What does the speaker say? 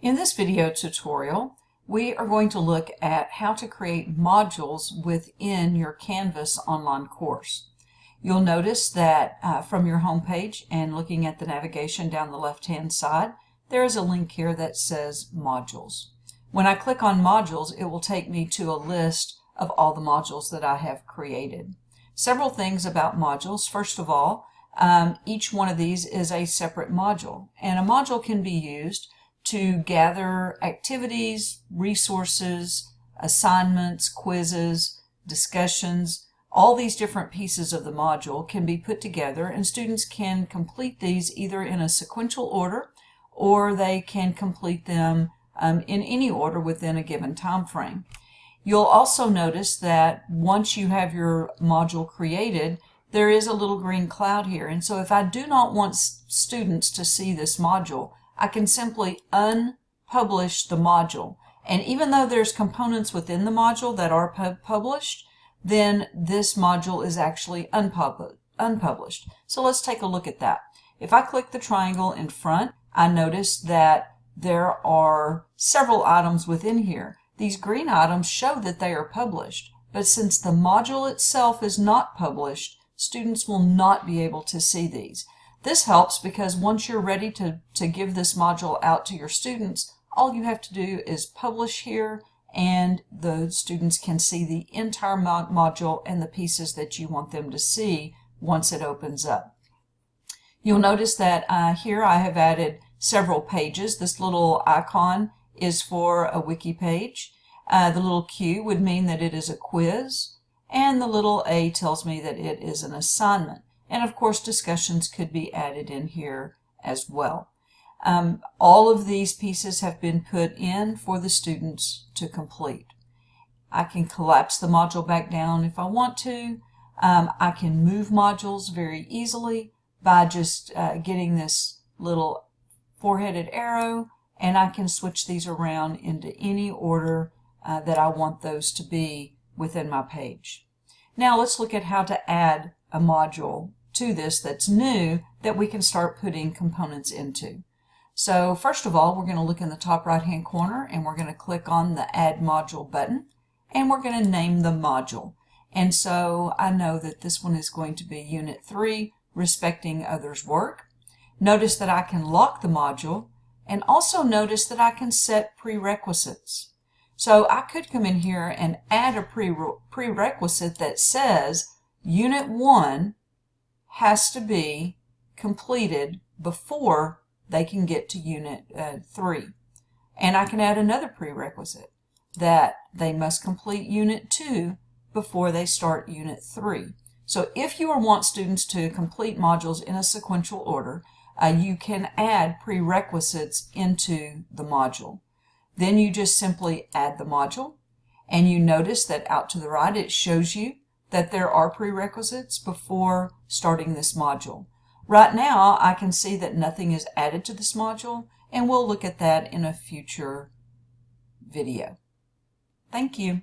In this video tutorial, we are going to look at how to create modules within your Canvas online course. You'll notice that uh, from your home page and looking at the navigation down the left-hand side, there is a link here that says Modules. When I click on Modules, it will take me to a list of all the modules that I have created. Several things about modules. First of all, um, each one of these is a separate module, and a module can be used to gather activities, resources, assignments, quizzes, discussions, all these different pieces of the module can be put together and students can complete these either in a sequential order or they can complete them um, in any order within a given time frame. You'll also notice that once you have your module created, there is a little green cloud here. And so if I do not want students to see this module, I can simply unpublish the module. And even though there's components within the module that are pub published, then this module is actually unpub unpublished. So let's take a look at that. If I click the triangle in front, I notice that there are several items within here. These green items show that they are published, but since the module itself is not published, students will not be able to see these. This helps because once you're ready to, to give this module out to your students, all you have to do is publish here and the students can see the entire mod module and the pieces that you want them to see once it opens up. You'll notice that uh, here I have added several pages. This little icon is for a wiki page. Uh, the little Q would mean that it is a quiz and the little A tells me that it is an assignment. And of course, discussions could be added in here as well. Um, all of these pieces have been put in for the students to complete. I can collapse the module back down if I want to. Um, I can move modules very easily by just uh, getting this little four-headed arrow and I can switch these around into any order uh, that I want those to be within my page. Now let's look at how to add a module to this that's new that we can start putting components into. So first of all, we're going to look in the top right hand corner and we're going to click on the add module button and we're going to name the module. And so I know that this one is going to be unit 3, respecting others work. Notice that I can lock the module and also notice that I can set prerequisites. So I could come in here and add a pre prerequisite that says unit 1 has to be completed before they can get to unit uh, 3. And I can add another prerequisite that they must complete unit 2 before they start unit 3. So if you want students to complete modules in a sequential order, uh, you can add prerequisites into the module. Then you just simply add the module and you notice that out to the right it shows you that there are prerequisites before starting this module. Right now, I can see that nothing is added to this module, and we'll look at that in a future video. Thank you.